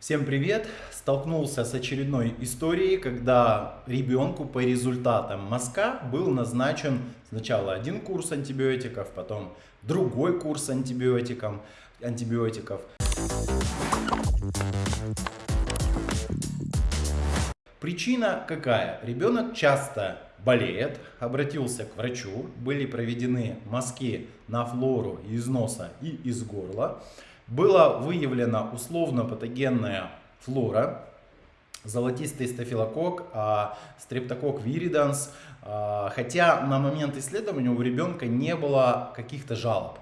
Всем привет! Столкнулся с очередной историей, когда ребенку по результатам мазка был назначен сначала один курс антибиотиков, потом другой курс антибиотиков. антибиотиков. Причина какая? Ребенок часто болеет, обратился к врачу, были проведены мазки на флору из носа и из горла была выявлена условно-патогенная флора, золотистый стафилококк, а, стрептокок виридans, а, хотя на момент исследования у ребенка не было каких-то жалоб.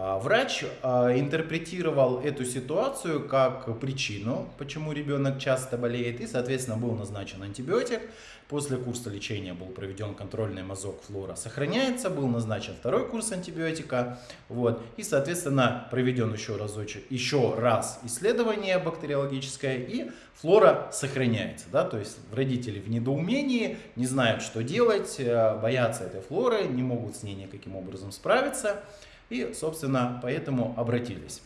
А, врач интерпретировал эту ситуацию как причину, почему ребенок часто болеет, и, соответственно, был назначен антибиотик. После курса лечения был проведен контрольный мазок флора. Сохраняется, был назначен второй курс антибиотика. Вот, и, соответственно, проведен еще, разочек, еще раз исследование бактериологическое, и флора сохраняется. Да? То есть родители в недоумении, не знают, что делать, э, боятся этой флоры, не могут с ней никаким образом справиться. И, собственно, поэтому обратились.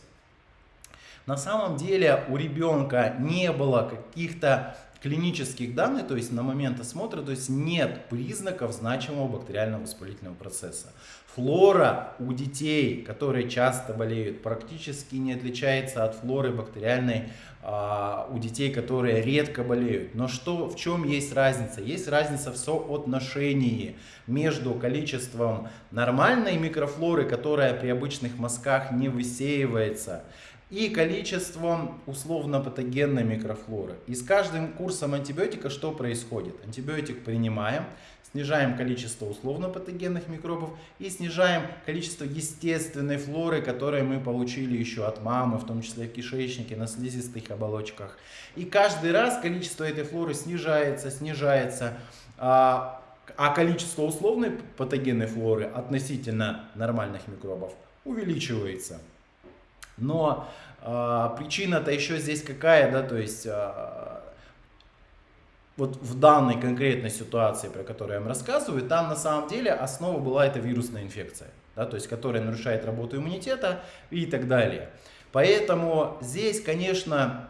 На самом деле у ребенка не было каких-то клинических данных, то есть на момент осмотра, то есть нет признаков значимого бактериального воспалительного процесса. Флора у детей, которые часто болеют, практически не отличается от флоры бактериальной а, у детей, которые редко болеют. Но что, в чем есть разница? Есть разница в соотношении между количеством нормальной микрофлоры, которая при обычных мазках не высеивается, и количеством условно-патогенной микрофлоры. И с каждым курсом антибиотика что происходит? Антибиотик принимаем, снижаем количество условно-патогенных микробов и снижаем количество естественной флоры, которую мы получили еще от мамы, в том числе в кишечнике, на слизистых оболочках. И каждый раз количество этой флоры снижается, снижается, а, а количество условной патогенной флоры относительно нормальных микробов увеличивается. Но э, причина-то еще здесь какая, да, то есть э, вот в данной конкретной ситуации, про которую я вам рассказываю, там на самом деле основа была эта вирусная инфекция, да, то есть которая нарушает работу иммунитета и так далее. Поэтому здесь, конечно,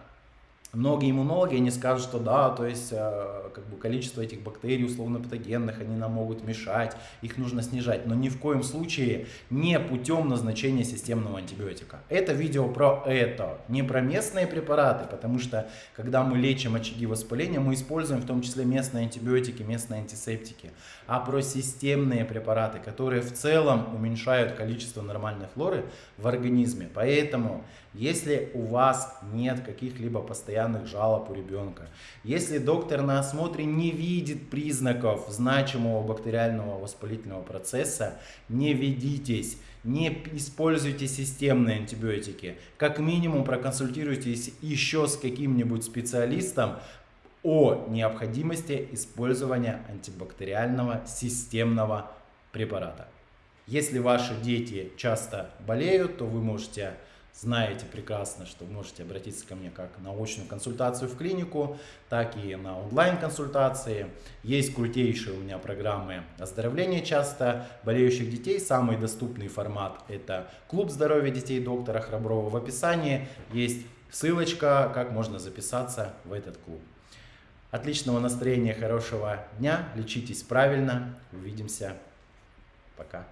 Многие иммунологи, они скажут, что да, то есть э, как бы количество этих бактерий условно-патогенных, они нам могут мешать, их нужно снижать, но ни в коем случае не путем назначения системного антибиотика. Это видео про это, не про местные препараты, потому что когда мы лечим очаги воспаления, мы используем в том числе местные антибиотики, местные антисептики, а про системные препараты, которые в целом уменьшают количество нормальной флоры в организме. Поэтому, если у вас нет каких-либо постоянных постоянных жалоб у ребенка. Если доктор на осмотре не видит признаков значимого бактериального воспалительного процесса, не ведитесь, не используйте системные антибиотики. Как минимум проконсультируйтесь еще с каким-нибудь специалистом о необходимости использования антибактериального системного препарата. Если ваши дети часто болеют, то вы можете знаете прекрасно, что можете обратиться ко мне как на очную консультацию в клинику, так и на онлайн-консультации. Есть крутейшие у меня программы оздоровления часто болеющих детей. Самый доступный формат это клуб здоровья детей доктора Храброва. В описании есть ссылочка, как можно записаться в этот клуб. Отличного настроения, хорошего дня, лечитесь правильно, увидимся, пока.